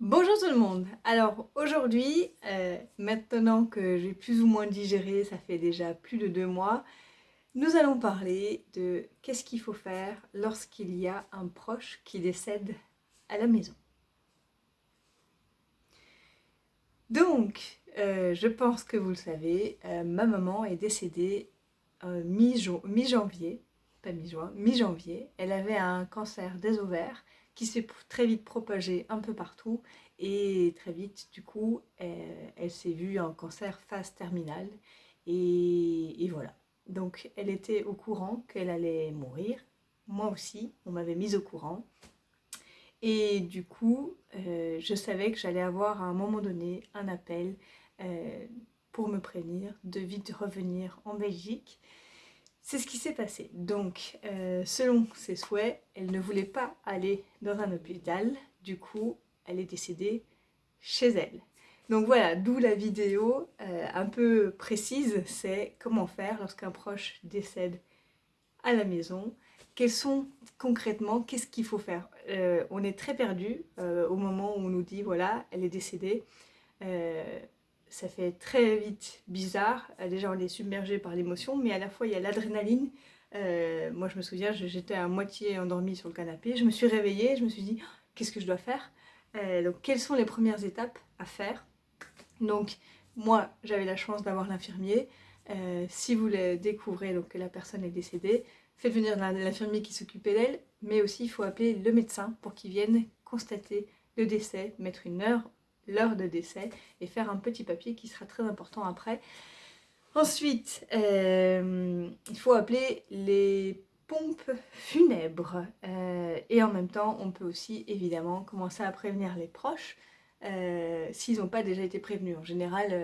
Bonjour tout le monde Alors aujourd'hui, euh, maintenant que j'ai plus ou moins digéré, ça fait déjà plus de deux mois, nous allons parler de qu'est-ce qu'il faut faire lorsqu'il y a un proche qui décède à la maison. Donc, euh, je pense que vous le savez, euh, ma maman est décédée mi-janvier, pas mi-juin, mi-janvier. Elle avait un cancer des ovaires qui s'est très vite propagée un peu partout. Et très vite du coup elle, s'est vue en cancer phase terminale. Et, voilà. Donc elle était au courant qu'elle allait mourir, moi aussi on m'avait mise au courant. Et du coup euh, je savais que j'allais avoir à un moment donné un appel euh, pour me prévenir de vite revenir en Belgique c'est ce qui s'est passé. Donc, euh, selon ses souhaits, elle ne voulait pas aller dans un hôpital. Du coup, elle est décédée chez elle. Donc voilà, d'où la vidéo euh, un peu précise, c'est comment faire lorsqu'un proche décède à la maison. Quels sont concrètement, qu'est-ce qu'il faut faire? Euh, On est très perdu au moment où on nous dit, voilà, elle est décédée ça fait très vite bizarre. Euh, déjà, on est submergé par l'émotion, mais à la fois, il y a l'adrénaline. Euh, moi, je me souviens, j'étais à moitié endormie sur le canapé. Je me suis réveillée, je me suis dit, oh, qu'est-ce que je dois faire? Euh, Donc, quelles sont les premières étapes à faire? Donc, moi, j'avais la chance d'avoir l'infirmier. si vous le découvrez, donc que la personne est décédée, faites venir l'infirmier qui s'occupait d'elle, mais aussi il faut appeler le médecin pour qu'il vienne constater le décès, mettre une heure l'heure de décès et faire un petit papier qui sera très important après. Ensuite, euh, il faut appeler les pompes funèbres euh, et en même temps on peut aussi évidemment commencer à prévenir les proches euh, s'ils n'ont pas déjà été prévenus. En général,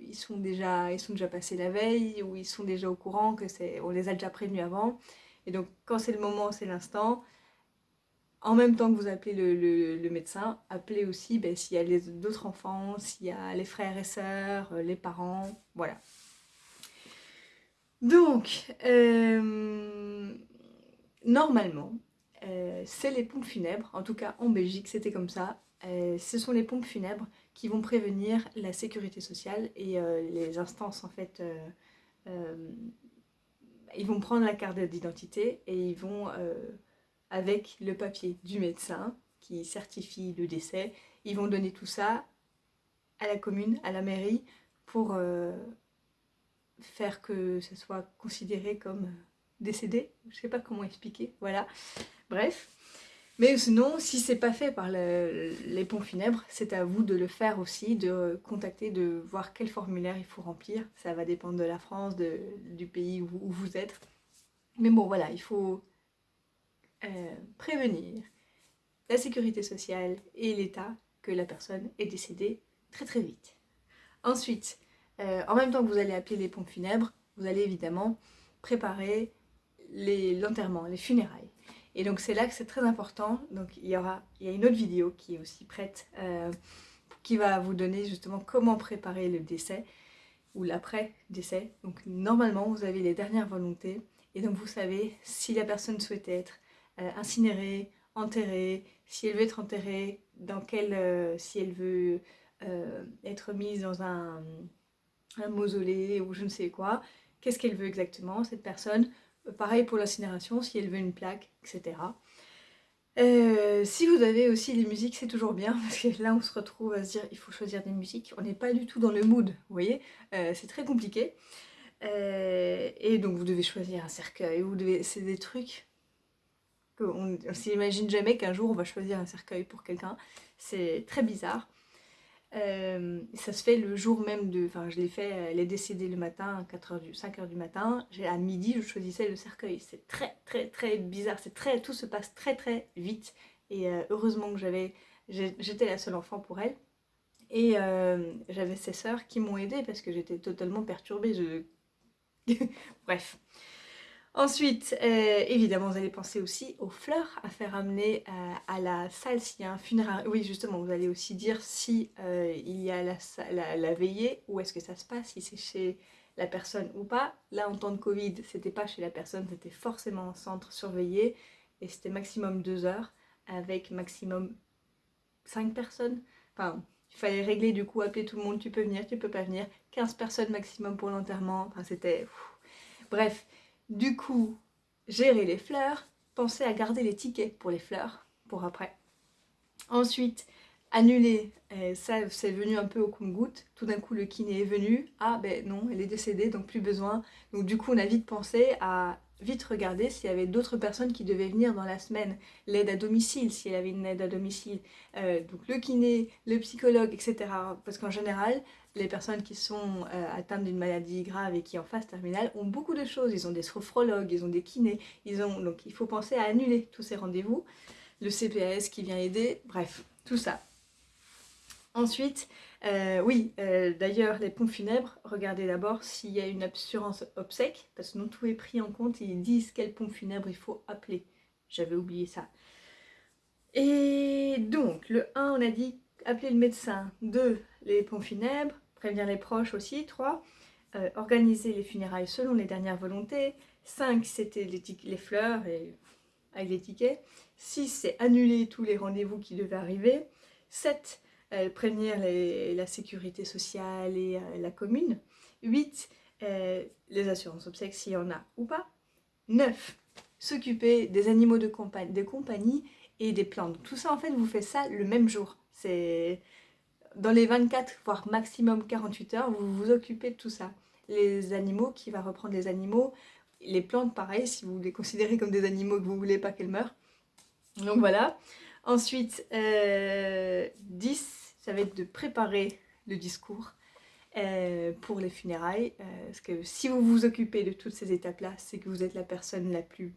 ils, sont déjà, ils sont déjà passés la veille ou ils sont déjà au courant que c'est, on les a déjà prévenus avant. Et donc quand c'est le moment, c'est l'instant, en même temps que vous appelez le, médecin, appelez aussi ben, s'il y a d'autres enfants, s'il y a les frères et sœurs, euh, les parents, voilà. Donc, euh, normalement, euh, c'est les pompes funèbres, en tout cas en Belgique c'était comme ça, ce sont les pompes funèbres qui vont prévenir la sécurité sociale et les instances en fait, ils vont prendre la carte d'identité et ils vont avec le papier du médecin qui certifie le décès. Ils vont donner tout ça à la commune, à la mairie, pour euh, faire que ce soit considéré comme décédé. Je sais pas comment expliquer, voilà. Bref. Mais sinon, si c'est pas fait par les ponts funèbres, c'est à vous de le faire aussi, de contacter, de voir quel formulaire il faut remplir. Ça va dépendre de la France, du pays où vous êtes. Mais bon, voilà, il faut euh, prévenir la sécurité sociale et l'État que la personne est décédée très très vite. Ensuite, euh, en même temps que vous allez appeler les pompes funèbres, vous allez évidemment préparer l'enterrement, les, funérailles. Et donc c'est là que c'est très important. Donc il y aura il y a une autre vidéo qui est aussi prête, euh, qui va vous donner justement comment préparer le décès ou l'après-décès. Donc normalement vous avez les dernières volontés et donc vous savez si la personne souhaitait être euh, incinérée, enterrée, si elle veut être enterrée, dans quel, euh, si elle veut euh, être mise dans un, mausolée ou je ne sais quoi, qu'est-ce qu'elle veut exactement cette personne, pareil pour l'incinération, si elle veut une plaque, etc. si vous avez aussi les musiques, c'est toujours bien, parce que là on se retrouve à se dire il faut choisir des musiques, on n'est pas du tout dans le mood, vous voyez, c'est très compliqué. et donc vous devez choisir un cercueil, devez, c'est des trucs on ne s'imagine jamais qu'un jour on va choisir un cercueil pour quelqu'un. C'est très bizarre. Euh, ça se fait le jour même de... Enfin, je l'ai fait, elle est décédée le matin, 4 heures du, 5h du matin. À midi, je choisissais le cercueil. C'est très, très, très bizarre. C'est très, Tout se passe très, très vite. Et euh, heureusement que j'avais... J'étais la seule enfant pour elle. Et euh, j'avais ses sœurs qui m'ont aidée parce que j'étais totalement perturbée. Je... Bref. Ensuite, euh, évidemment, vous allez penser aussi aux fleurs à faire amener euh, à la salle s'il y a un funéraire. Oui, justement, vous allez aussi dire si euh, il y a la, veillée, où est-ce que ça se passe, si c'est chez la personne ou pas. Là, en temps de Covid, c'était pas chez la personne, c'était forcément en centre surveillé, et c'était maximum deux heures, avec maximum 5 personnes. Enfin, il fallait régler du coup, appeler tout le monde, tu peux venir, tu peux pas venir. 15 personnes maximum pour l'enterrement. Enfin, c'était... Bref, du coup, gérer les fleurs, penser à garder les tickets pour les fleurs, pour après. Ensuite, annuler, ça c'est venu un peu au compte-goutte, tout d'un coup le kiné est venu, ah ben non, elle est décédée donc plus besoin, donc du coup on a vite pensé à vite regarder s'il y avait d'autres personnes qui devaient venir dans la semaine, l'aide à domicile, s'il y avait une aide à domicile, euh, donc le kiné, le psychologue, etc. Parce qu'en général, les personnes qui sont euh, atteintes d'une maladie grave et qui en phase terminale ont beaucoup de choses. Ils ont des sophrologues, ils ont des kinés, ils ont... donc il faut penser à annuler tous ces rendez-vous. Le CPS qui vient aider, bref, tout ça. Ensuite, euh, oui, euh, d'ailleurs, les pompes funèbres, regardez d'abord s'il y a une assurance obsèque, parce que non tout est pris en compte, ils disent quelle pompe funèbre il faut appeler. J'avais oublié ça. Et donc, le 1, on a dit appeler le médecin. 2, les pompes funèbres, prévenir les proches aussi. 3, euh, organiser les funérailles selon les dernières volontés. 5, c'était les, les, fleurs et, avec les tickets. 6, c'est annuler tous les rendez-vous qui devaient arriver. 7, euh, prévenir la sécurité sociale et euh, la commune. 8. Euh, les assurances obsèques s'il y en a ou pas. 9. S'occuper des animaux de compagnie, et des plantes. Tout ça en fait vous faites ça le même jour. C'est dans les 24 voire maximum 48 heures vous vous occupez de tout ça. Les animaux, qui va reprendre les animaux, les plantes pareil si vous les considérez comme des animaux que vous voulez pas qu'elles meurent. Donc voilà. Ensuite, 10, euh, ça va être de préparer le discours euh, pour les funérailles. Euh, parce que si vous vous occupez de toutes ces étapes-là, c'est que vous êtes la personne la plus...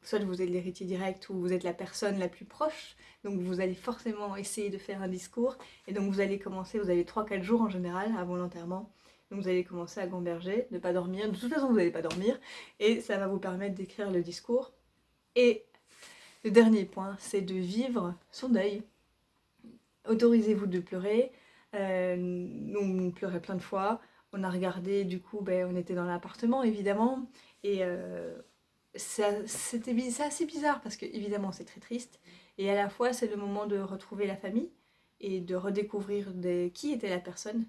soit vous êtes l'héritier direct ou vous êtes la personne la plus proche. Donc vous allez forcément essayer de faire un discours. Et donc vous allez commencer, vous avez 3-4 jours en général avant l'enterrement. Donc vous allez commencer à gamberger, ne pas dormir. De toute façon, vous n'allez pas dormir. Et ça va vous permettre d'écrire le discours. Et le dernier point, c'est de vivre son deuil. Autorisez-vous de pleurer. Euh, nous, on pleurait plein de fois. On a regardé, du coup, ben, on était dans l'appartement, évidemment. Et euh, c'était assez bizarre parce que, évidemment, c'est très triste. Et à la fois, c'est le moment de retrouver la famille et de redécouvrir qui était la personne,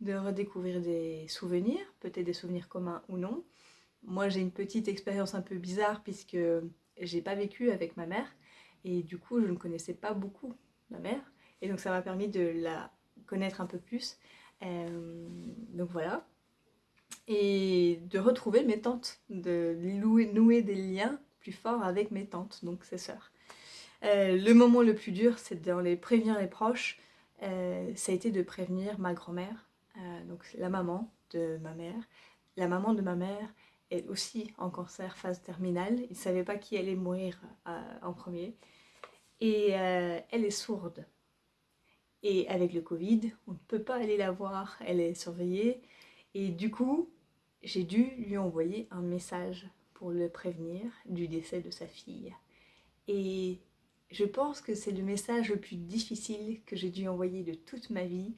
de redécouvrir des souvenirs, peut-être des souvenirs communs ou non. Moi, j'ai une petite expérience un peu bizarre puisque j'ai pas vécu avec ma mère. Et du coup je ne connaissais pas beaucoup ma mère. Et donc ça m'a permis de la connaître un peu plus. Euh, donc voilà. Et de retrouver mes tantes de nouer des liens plus forts avec mes tantes donc ses sœurs. Euh, le moment le plus dur c'est de les prévenir les proches. Euh, ça a été de prévenir ma grand-mère donc la maman de ma mère la maman de ma mère elle aussi en cancer phase terminale. Il ne savait pas qui allait mourir euh, en premier. Et euh, elle est sourde. Et avec le Covid, on ne peut pas aller la voir, elle est surveillée. Et du coup, j'ai dû lui envoyer un message pour le prévenir du décès de sa fille. Et je pense que c'est le message le plus difficile que j'ai dû envoyer de toute ma vie,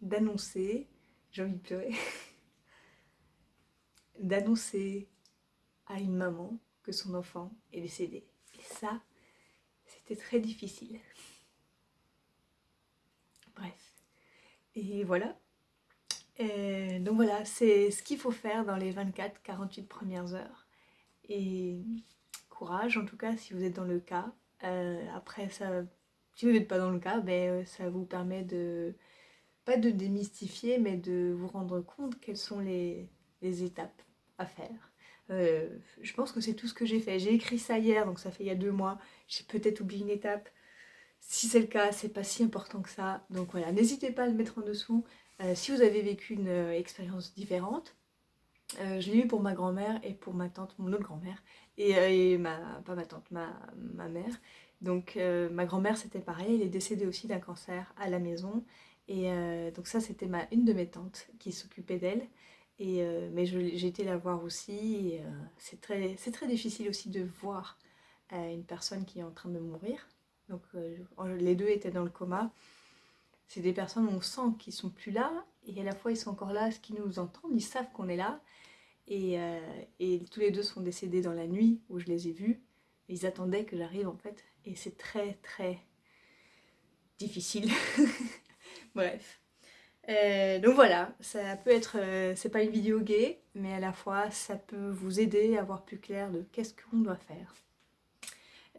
d'annoncer, j'ai envie de pleurer, d'annoncer à une maman que son enfant est décédé. Et ça, c'était très difficile. Bref. Et voilà. donc voilà, c'est ce qu'il faut faire dans les 24-48 premières heures. Et courage en tout cas si vous êtes dans le cas. Euh, après, ça, si vous n'êtes pas dans le cas, ben, euh, ça vous permet de, pas de démystifier, mais de vous rendre compte quelles sont les étapes faire. Euh, je pense que c'est tout ce que j'ai fait. J'ai écrit ça hier, donc ça fait il y a deux mois. J'ai peut-être oublié une étape. Si c'est le cas, c'est pas si important que ça. Donc voilà, n'hésitez pas à le mettre en dessous. Euh, si vous avez vécu une euh, expérience différente, je l'ai eu pour ma grand-mère et pour ma tante, mon autre grand-mère, et, ma, pas ma tante, ma, ma mère. Donc ma grand-mère c'était pareil, elle est décédée aussi d'un cancer à la maison. Et donc ça c'était une de mes tantes qui s'occupait d'elle. Euh, mais j'ai été la voir aussi. Euh, c'est très, très difficile aussi de voir euh, une personne qui est en train de mourir. Donc les deux étaient dans le coma. C'est des personnes où on sent qu'ils sont plus là et à la fois ils sont encore là, ce qu'ils nous entendent, ils savent qu'on est là. Et, tous les deux sont décédés dans la nuit où je les ai vus. Ils attendaient que j'arrive en fait. Et c'est très très difficile. Bref. Euh, donc voilà, ça peut être, euh, c'est pas une vidéo gay, mais à la fois ça peut vous aider à voir plus clair de qu'est-ce qu'on doit faire.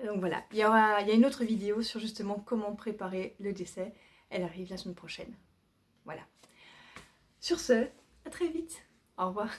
Donc voilà, il y, aura, il y a une autre vidéo sur justement comment préparer le décès. Elle arrive la semaine prochaine. Voilà. Sur ce, à très vite. Au revoir.